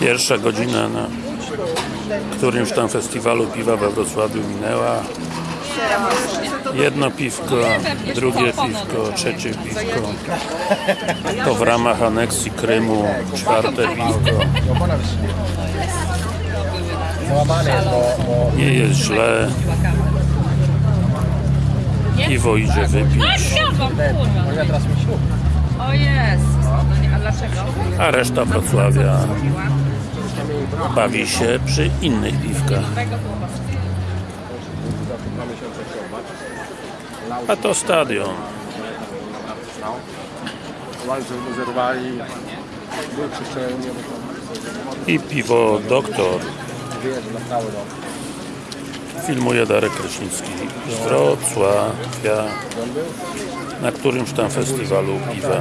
Pierwsza godzina na którymś tam festiwalu piwa we Wrocławiu minęła. Jedno piwko, drugie piwko, trzecie piwko. To w ramach aneksji Krymu czwarte piwko. Nie jest źle. Piwo idzie wypić, a reszta Wrocławia bawi się przy innych piwkach. A to stadion. I piwo Doktor. Filmuje Darek Kraśnicki z Wrocławia na którymś tam festiwalu piwa.